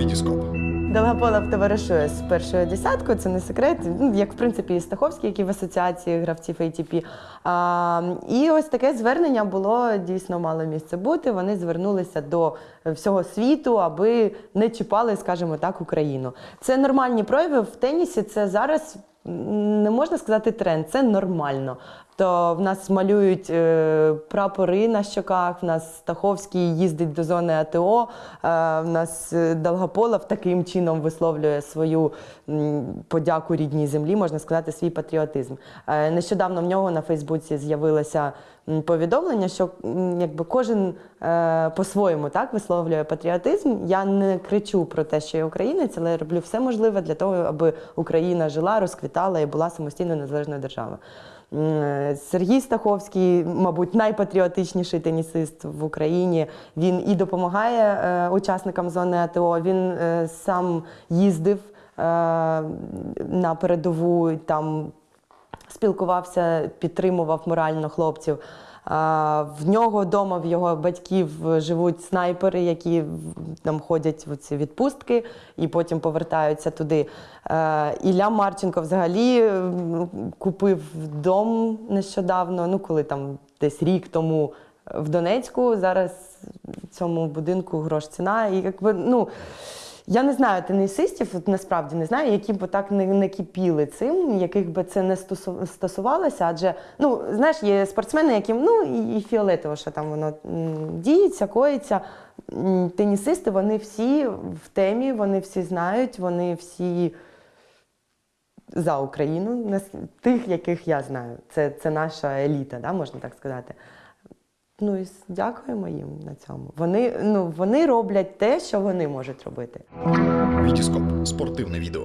Вітіскоп. Долгополов товаришує з першою десяткою, це не секрет. Ну, як в принципі і Стаховський, який в асоціації гравців ATP. А, і ось таке звернення було дійсно мало місце бути. Вони звернулися до всього світу, аби не чіпали, скажімо так, Україну. Це нормальні прояви в тенісі. Це зараз не можна сказати тренд, це нормально. То в нас малюють е, прапори на щоках, в нас Стаховський їздить до зони АТО, е, в нас е, Долгополов таким чином висловлює свою м, подяку рідній землі, можна сказати, свій патріотизм. Е, нещодавно в нього на Фейсбуці з'явилося повідомлення, що якби кожен е, по-своєму висловлює патріотизм. Я не кричу про те, що я українець, але роблю все можливе для того, аби Україна жила, розквітала і була самостійно незалежною державою. Сергій Стаховський, мабуть, найпатріотичніший тенісист в Україні. Він і допомагає е, учасникам зони АТО. Він е, сам їздив е, на передову, там спілкувався, підтримував морально хлопців. В нього вдома, в його батьків живуть снайпери, які там ходять в ці відпустки і потім повертаються туди. Е, Ілля Марченко взагалі купив дом нещодавно, ну коли там десь рік тому в Донецьку. Зараз цьому будинку грош ціна. І якби ну. Я не знаю тенісистів, насправді не знаю, які б так не, не кипіли цим, яких би це не стосувалося. Адже ну знаєш, є спортсмени, яким ну і, фіолетово, що там воно діється, коїться. Тенісисти, вони всі в темі, вони всі знають, вони всі за Україну, тих, яких я знаю. Це, це наша еліта, да, можна так сказати. Ну і дякуємо їм на цьому. Вони, ну, вони роблять те, що вони можуть робити. Вітіскоп. Спортивне відео.